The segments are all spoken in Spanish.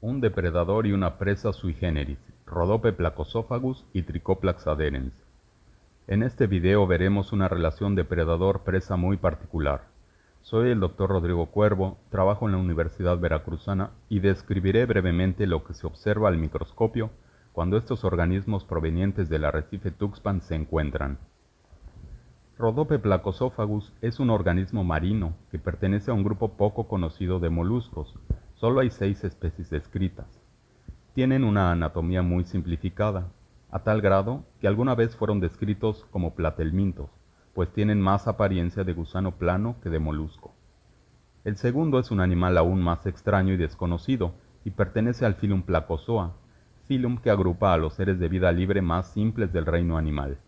un depredador y una presa sui generis, Rhodope placosophagus y Trichoplax adherens. En este video veremos una relación depredador-presa muy particular. Soy el Dr. Rodrigo Cuervo, trabajo en la Universidad Veracruzana y describiré brevemente lo que se observa al microscopio cuando estos organismos provenientes del arrecife Tuxpan se encuentran. Rhodope placosophagus es un organismo marino que pertenece a un grupo poco conocido de moluscos, Solo hay seis especies descritas. Tienen una anatomía muy simplificada, a tal grado que alguna vez fueron descritos como platelmintos, pues tienen más apariencia de gusano plano que de molusco. El segundo es un animal aún más extraño y desconocido, y pertenece al filum Placozoa, filum que agrupa a los seres de vida libre más simples del reino animal,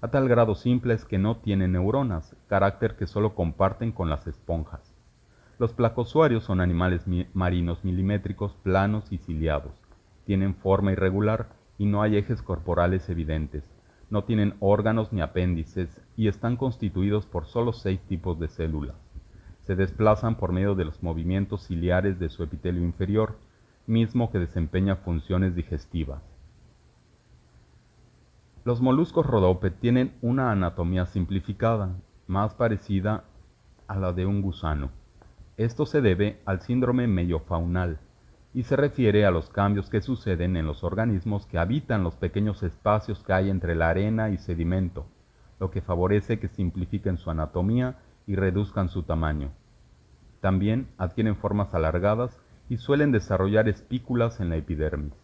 a tal grado simples que no tienen neuronas, carácter que solo comparten con las esponjas. Los placosuarios son animales marinos milimétricos planos y ciliados. Tienen forma irregular y no hay ejes corporales evidentes. No tienen órganos ni apéndices y están constituidos por solo seis tipos de células. Se desplazan por medio de los movimientos ciliares de su epitelio inferior, mismo que desempeña funciones digestivas. Los moluscos rodope tienen una anatomía simplificada, más parecida a la de un gusano. Esto se debe al síndrome mellofaunal y se refiere a los cambios que suceden en los organismos que habitan los pequeños espacios que hay entre la arena y sedimento, lo que favorece que simplifiquen su anatomía y reduzcan su tamaño. También adquieren formas alargadas y suelen desarrollar espículas en la epidermis.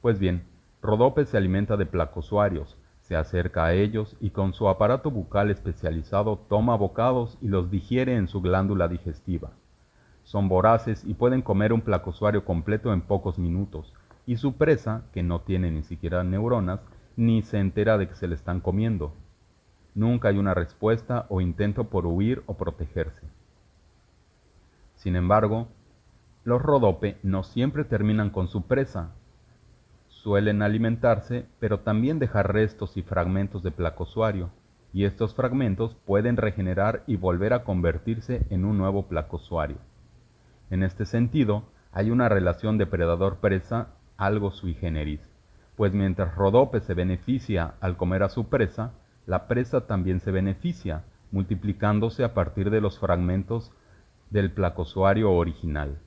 Pues bien, Rodope se alimenta de placosuarios, se acerca a ellos y con su aparato bucal especializado toma bocados y los digiere en su glándula digestiva. Son voraces y pueden comer un placosuario completo en pocos minutos, y su presa, que no tiene ni siquiera neuronas, ni se entera de que se le están comiendo. Nunca hay una respuesta o intento por huir o protegerse. Sin embargo, los rodope no siempre terminan con su presa, Suelen alimentarse, pero también dejar restos y fragmentos de placosuario, y estos fragmentos pueden regenerar y volver a convertirse en un nuevo placosuario. En este sentido, hay una relación depredador-presa algo sui generis, pues mientras Rodope se beneficia al comer a su presa, la presa también se beneficia, multiplicándose a partir de los fragmentos del placosuario original.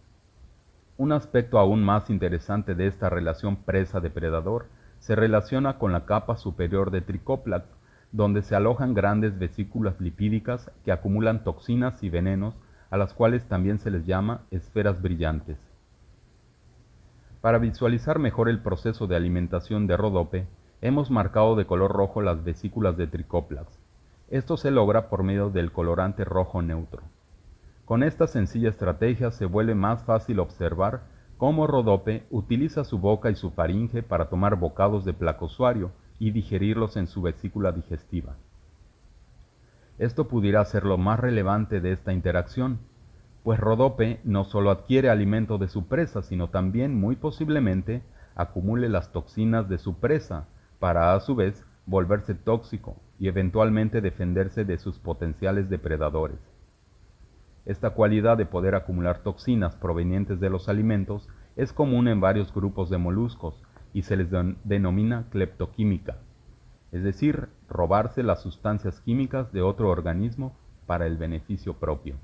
Un aspecto aún más interesante de esta relación presa-depredador se relaciona con la capa superior de Trichoplax, donde se alojan grandes vesículas lipídicas que acumulan toxinas y venenos, a las cuales también se les llama esferas brillantes. Para visualizar mejor el proceso de alimentación de Rodope, hemos marcado de color rojo las vesículas de Trichoplax. Esto se logra por medio del colorante rojo neutro. Con esta sencilla estrategia se vuelve más fácil observar cómo Rodope utiliza su boca y su faringe para tomar bocados de placosuario y digerirlos en su vesícula digestiva. Esto pudiera ser lo más relevante de esta interacción, pues Rodope no solo adquiere alimento de su presa, sino también muy posiblemente acumule las toxinas de su presa para a su vez volverse tóxico y eventualmente defenderse de sus potenciales depredadores. Esta cualidad de poder acumular toxinas provenientes de los alimentos es común en varios grupos de moluscos y se les denomina cleptoquímica, es decir, robarse las sustancias químicas de otro organismo para el beneficio propio.